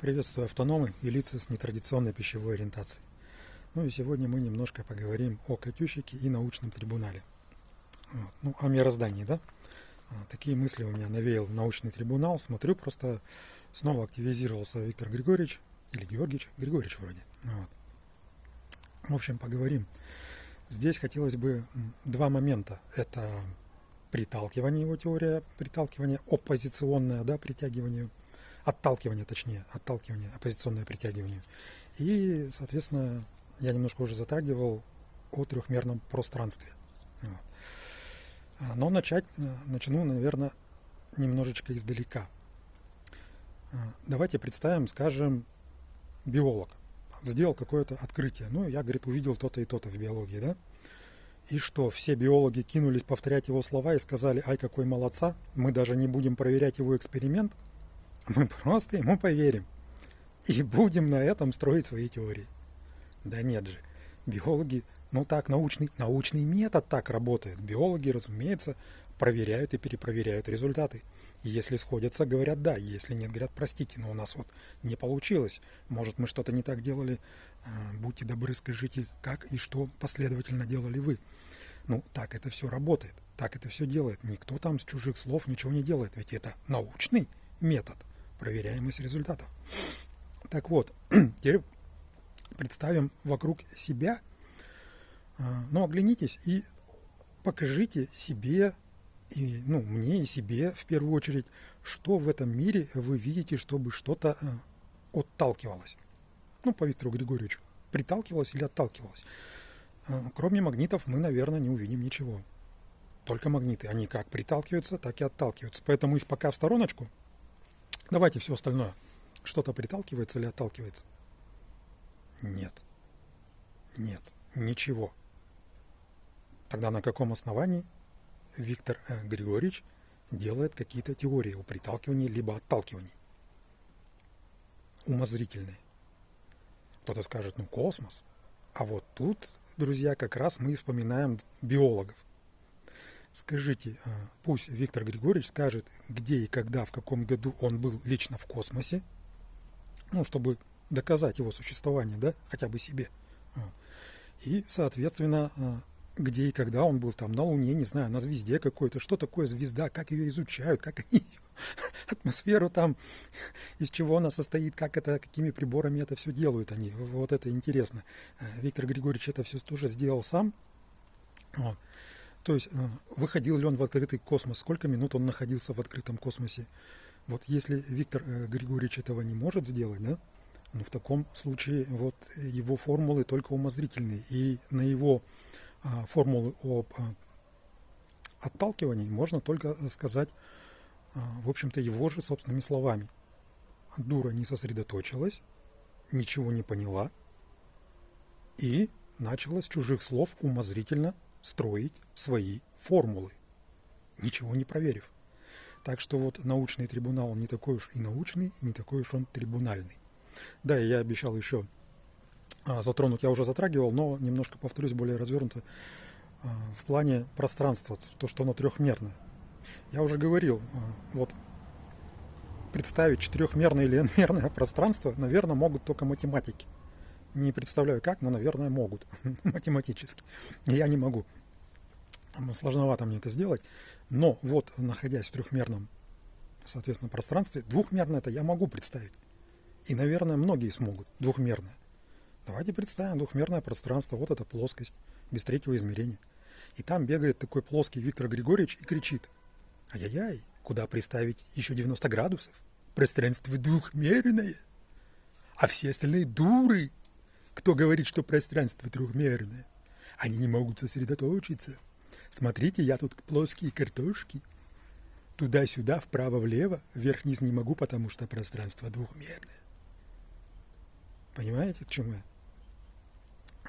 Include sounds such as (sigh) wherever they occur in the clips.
Приветствую автономы и лица с нетрадиционной пищевой ориентацией. Ну и сегодня мы немножко поговорим о Катющике и научном трибунале. Вот. Ну, о мироздании, да? А, такие мысли у меня навеял научный трибунал. Смотрю, просто снова активизировался Виктор Григорьевич, или Георгиевич, Григорьевич вроде. Вот. В общем, поговорим. Здесь хотелось бы два момента. Это приталкивание его теория, приталкивание оппозиционное, да, притягивание – отталкивание, точнее, отталкивание, оппозиционное притягивание. И, соответственно, я немножко уже затрагивал о трехмерном пространстве. Вот. А, но начать э, начну, наверное, немножечко издалека. А, давайте представим, скажем, биолог сделал какое-то открытие. Ну, я, говорит, увидел то-то и то-то в биологии, да? И что, все биологи кинулись повторять его слова и сказали, ай, какой молодца, мы даже не будем проверять его эксперимент – мы просто ему поверим и будем на этом строить свои теории. Да нет же, биологи, ну так, научный, научный метод так работает. Биологи, разумеется, проверяют и перепроверяют результаты. Если сходятся, говорят да, если нет, говорят простите, но у нас вот не получилось. Может мы что-то не так делали, а, будьте добры, скажите, как и что последовательно делали вы. Ну, так это все работает, так это все делает. Никто там с чужих слов ничего не делает, ведь это научный метод – проверяемость результатов. Так вот, (clears throat) теперь представим вокруг себя, а, но оглянитесь и покажите себе, и, ну, мне и себе в первую очередь, что в этом мире вы видите, чтобы что-то а, отталкивалось. Ну, по Виктору Григорьевичу. Приталкивалось или отталкивалось. А, кроме магнитов мы, наверное, не увидим ничего. Только магниты. Они как приталкиваются, так и отталкиваются. Поэтому их пока в стороночку – Давайте все остальное. Что-то приталкивается или отталкивается? Нет. Нет. Ничего. Тогда на каком основании Виктор э, Григорьевич делает какие-то теории о приталкивании либо отталкивании? Умозрительные. Кто-то скажет, ну космос. А вот тут, друзья, как раз мы вспоминаем биологов. Скажите, а, пусть Виктор Григорьевич скажет, где и когда, в каком году он был лично в космосе, ну, чтобы доказать его существование, да, хотя бы себе. И, соответственно, а, где и когда он был там на Луне, не знаю, на звезде какой-то, что такое звезда, как ее изучают, как они (laughs) атмосферу там, из чего она состоит, как это, какими приборами это все делают они. Вот это интересно. А, Виктор Григорьевич это все тоже сделал сам. Вот. То есть э, выходил ли он в открытый космос, сколько минут он находился в открытом космосе. Вот если Виктор э, Григорьевич этого не может сделать, да, ну в таком случае вот его формулы только умозрительные. И на его а, формулы об а, отталкивании можно только сказать, а, в общем-то, его же собственными словами. Дура не сосредоточилась, ничего не поняла и начала с чужих слов умозрительно строить свои формулы, ничего не проверив. Так что вот научный трибунал не такой уж и научный, и не такой уж он трибунальный. Да, и я обещал еще а, затронуть, я уже затрагивал, но немножко повторюсь более развернуто а, в плане пространства, то, что оно трехмерное. Я уже говорил, а, вот представить четырехмерное или (laughs) n-мерное пространство, наверное, могут только математики. Не представляю как, но, наверное, могут (laughs) математически. Я не могу. Сложновато мне это сделать. Но вот, находясь в трехмерном, соответственно, пространстве, двухмерное это я могу представить. И, наверное, многие смогут двухмерное. Давайте представим двухмерное пространство. Вот эта плоскость без третьего измерения. И там бегает такой плоский Виктор Григорьевич и кричит. Ай-яй-яй, куда представить еще 90 градусов? Пространство двухмерное. А все остальные дуры кто говорит, что пространство трехмерное? Они не могут сосредоточиться. Смотрите, я тут плоские картошки. Туда-сюда, вправо-влево, вверх-вниз не могу, потому что пространство двухмерное. Понимаете, к чему я?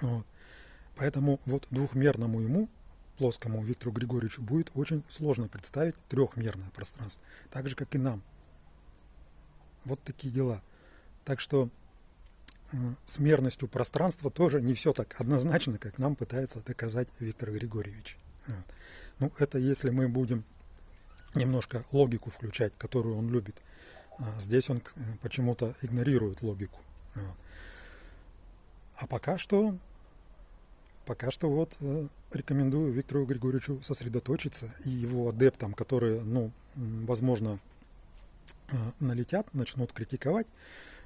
Вот. Поэтому вот двухмерному ему, плоскому Виктору Григорьевичу, будет очень сложно представить трехмерное пространство. Так же, как и нам. Вот такие дела. Так что с мерностью пространства тоже не все так однозначно, как нам пытается доказать Виктор Григорьевич. Ну, это если мы будем немножко логику включать, которую он любит. А здесь он почему-то игнорирует логику. А пока что, пока что вот э, рекомендую Виктору Григорьевичу сосредоточиться и его адептам, которые, ну, возможно, э, налетят, начнут критиковать.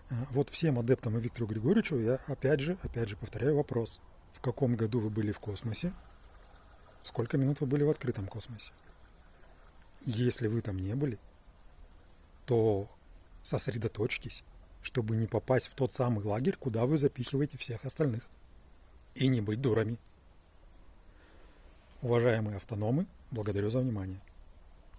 Э, вот всем адептам и Виктору Григорьевичу я опять же, опять же повторяю вопрос. В каком году вы были в космосе? Сколько минут вы были в открытом космосе? Если вы там не были, то сосредоточьтесь, чтобы не попасть в тот самый лагерь, куда вы запихиваете всех остальных. И не быть дурами. Уважаемые автономы, благодарю за внимание.